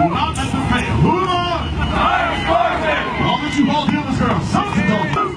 will not let them fail. Who I'll let you all deal this girl. don't.